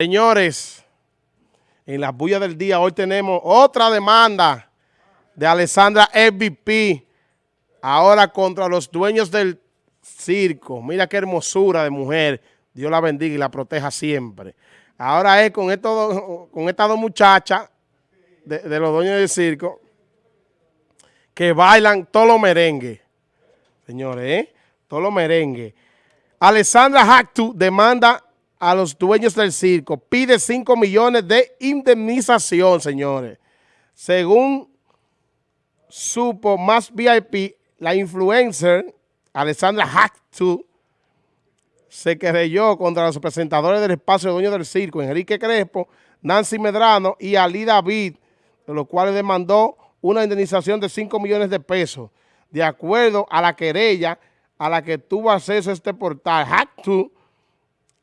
Señores, en las bullas del día hoy tenemos otra demanda de Alessandra MVP, ahora contra los dueños del circo. Mira qué hermosura de mujer. Dios la bendiga y la proteja siempre. Ahora es con, con estas dos muchachas de, los dueños del circo que bailan todos los merengues. Señores, ¿eh? Todos los merengues. Alessandra Hactu demanda a los dueños del circo. Pide 5 millones de indemnización, señores. Según supo más VIP, la influencer Alessandra Hactu se querelló contra los presentadores del espacio de dueños del circo, Enrique Crespo, Nancy Medrano y Ali David, de los cuales demandó una indemnización de 5 millones de pesos, de acuerdo a la querella a la que tuvo acceso este portal. Hactu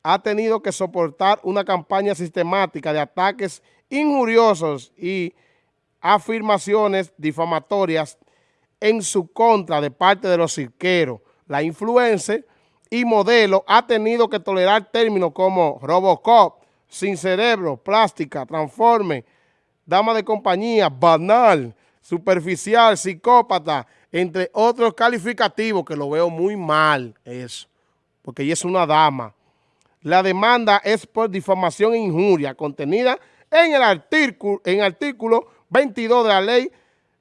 ha tenido que soportar una campaña sistemática de ataques injuriosos y afirmaciones difamatorias en su contra de parte de los cirqueros. La influencer y modelo ha tenido que tolerar términos como Robocop, sin cerebro, plástica, transforme, dama de compañía, banal, superficial, psicópata, entre otros calificativos que lo veo muy mal eso, porque ella es una dama. La demanda es por difamación e injuria contenida en el artículo, en artículo 22 de la ley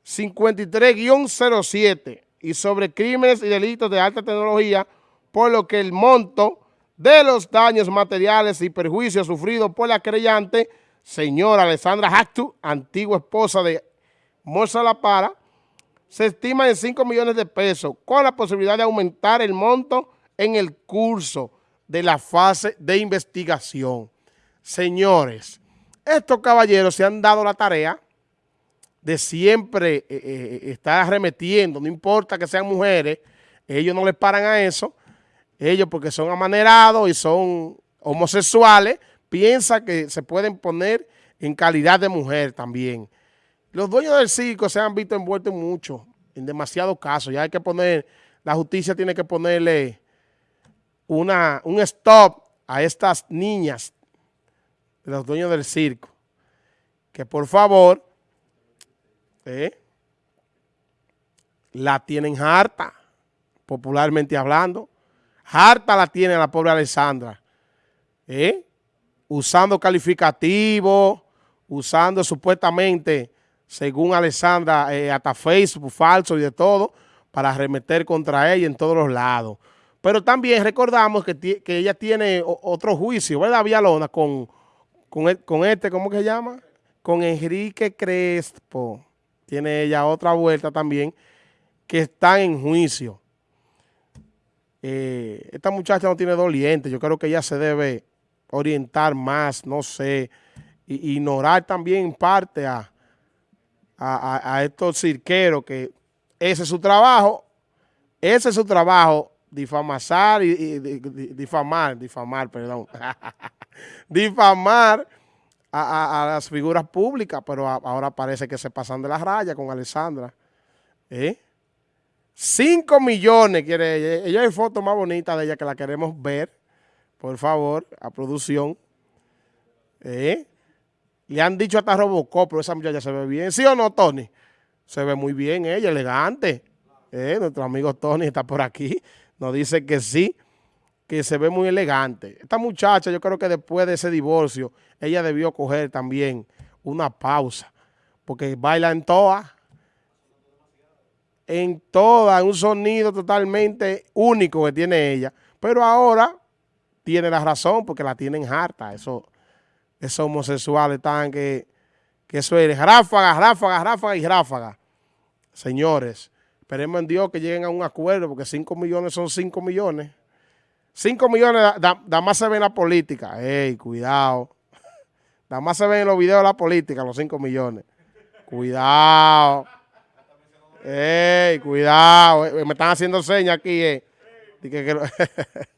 53-07 y sobre crímenes y delitos de alta tecnología, por lo que el monto de los daños materiales y perjuicios sufridos por la creyente, señora Alessandra Hactu, antigua esposa de Morsa La Para, se estima en 5 millones de pesos, con la posibilidad de aumentar el monto en el curso de la fase de investigación. Señores, estos caballeros se han dado la tarea de siempre eh, eh, estar arremetiendo, no importa que sean mujeres, ellos no les paran a eso, ellos porque son amanerados y son homosexuales, piensan que se pueden poner en calidad de mujer también. Los dueños del circo se han visto envueltos en mucho, en demasiados casos, ya hay que poner, la justicia tiene que ponerle una, un stop a estas niñas, los dueños del circo, que por favor eh, la tienen harta, popularmente hablando. Harta la tiene la pobre Alessandra. Eh, usando calificativos, usando supuestamente, según Alessandra, eh, hasta Facebook falso y de todo, para arremeter contra ella en todos los lados. Pero también recordamos que, ella tiene otro juicio, ¿verdad, Villalona? Con, con, con este, ¿cómo que se llama? Con Enrique Crespo. Tiene ella otra vuelta también, que está en juicio. Eh, esta muchacha no tiene doliente. Yo creo que ella se debe orientar más, no sé, ignorar también en parte a, a estos cirqueros que ese es su trabajo, ese es su trabajo difamar y, difamar, difamar, perdón, difamar a, las figuras públicas, pero ahora parece que se pasan de la raya con Alessandra. ¿Eh? 5 millones quiere ella. Ella hay fotos más bonitas de ella que la queremos ver, por favor, a producción. ¿Eh? Le han dicho hasta Robocop, pero esa muchacha se ve bien. ¿Sí o no, Tony? Se ve muy bien ella, elegante. ¿Eh? Nuestro amigo Tony está por aquí nos dice que sí, que se ve muy elegante. Esta muchacha, yo creo que después de ese divorcio, ella debió coger también una pausa, porque baila en todas, en todas, un sonido totalmente único que tiene ella. Pero ahora tiene la razón, porque la tienen harta, eso, esos homosexuales están que, que eso es ráfaga, ráfaga, ráfaga y ráfaga. Señores, Esperemos en Dios que lleguen a un acuerdo, porque 5 millones son 5 millones. 5 millones nada más se ve en la política. Ey, cuidado. Nada más se ven en los videos de la política, los 5 millones. Cuidado. Ey, cuidado. Eh, me están haciendo señas aquí. Eh.